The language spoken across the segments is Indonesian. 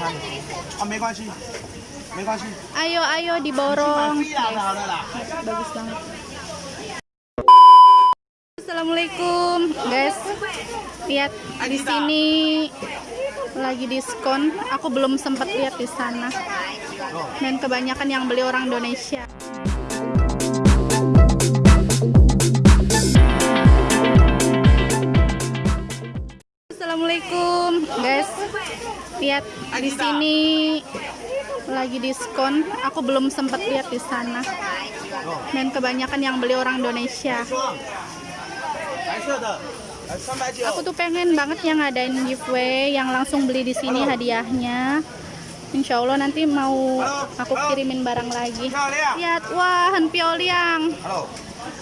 餐的。啊，没关系，没关系。 Ayo ayo 去买 diborong. 飞啦的好了啦。 Bagus banget. Assalamualaikum, guys. Lihat di sini lagi diskon. Aku belum sempat lihat di sana. Dan kebanyakan yang beli orang Indonesia. Lihat di sini lagi diskon. Aku belum sempat lihat di sana. Dan kebanyakan yang beli orang Indonesia. 白色的，呃，三百九。 Aku tuh pengen banget yang ngadain giveaway yang langsung beli di sini hadiahnya. Insya Allah nanti mau aku kirimin barang lagi. 漂亮。 Lihat, wah,很漂亮。 Hello，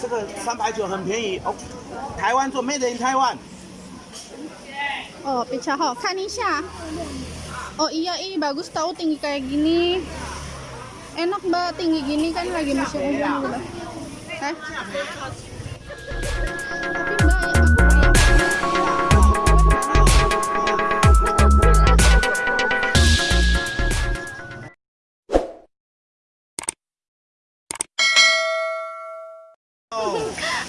这个三百九很便宜哦，台湾做，Made in Taiwan。 Oh, pecah ho. Kanisha. Oh iya, ih bagus tahu tinggi kayak gini. Enak mbak tinggi gini kan lagi musim hujan gitu. Eh? Tapi mbak, aku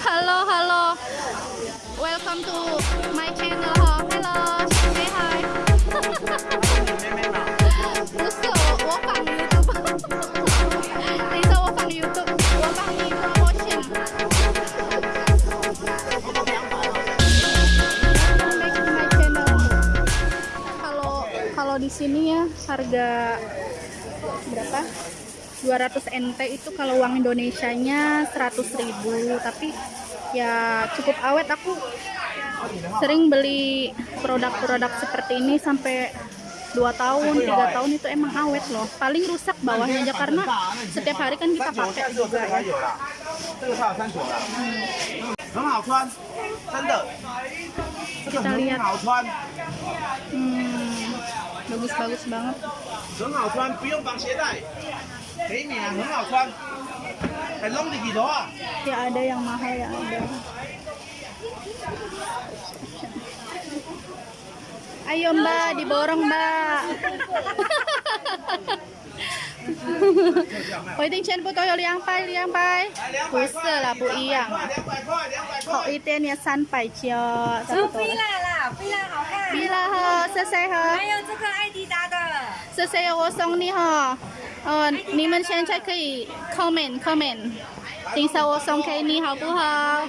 di sini ya harga berapa? 200 NT itu kalau uang Indonesia Indonesianya 100.000 tapi ya cukup awet aku sering beli produk-produk seperti ini sampai 2 tahun, 3 tahun itu emang awet loh. Paling rusak bawahnya aja karena setiap hari kan kita pakai juga ya. Hmm. Kita lihat. Hmm bagus-bagus banget. Ya ada yang mahal ya ada. Ayo mbak, diborong mbak. Hồi tinh trên bu tôi liang pai liang pai. Cuối sơ là bụi yàng. Họ y san pai chiều. Sufi lah. 点点三百九，差哦，不多了。菲拉啦，菲拉好看。对了哈，谢谢哈还，有这个艾迪达的，谢谢我送你哈。呃，你们现在可以 comment comment，等一下我送给你好不好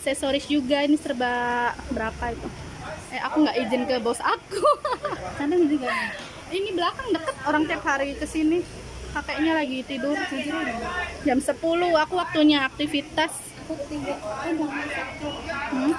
aksesoris juga ini serba berapa itu? Eh aku nggak izin ke bos aku. Juga. Ini belakang deket orang tiap hari ke sini. Kakeknya lagi tidur. Jam 10 aku waktunya aktivitas. Hmm?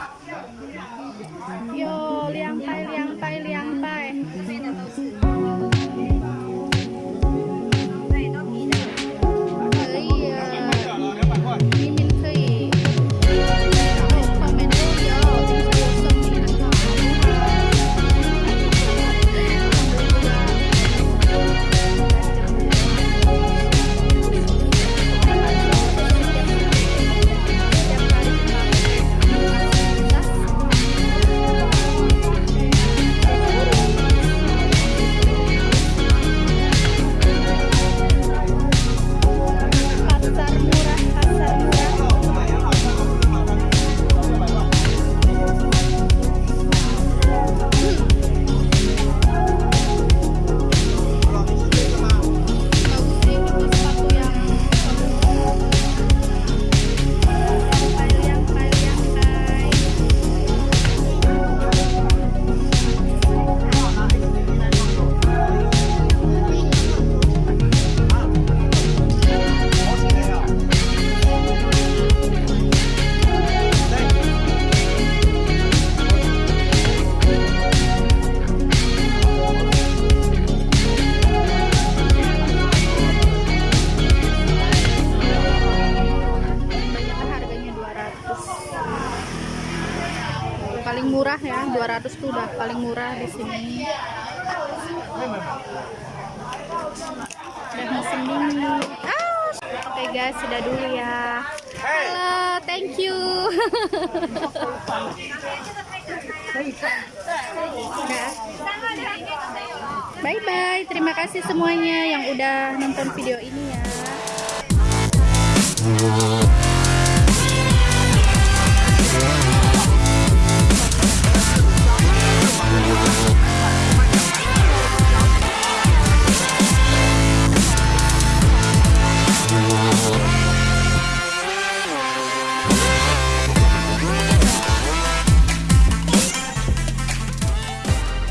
200 tuh udah paling murah di sini. Udah musim dingin ah oke guys sudah dulu ya. Halo thank you. Bye bye terima kasih semuanya yang udah nonton video ini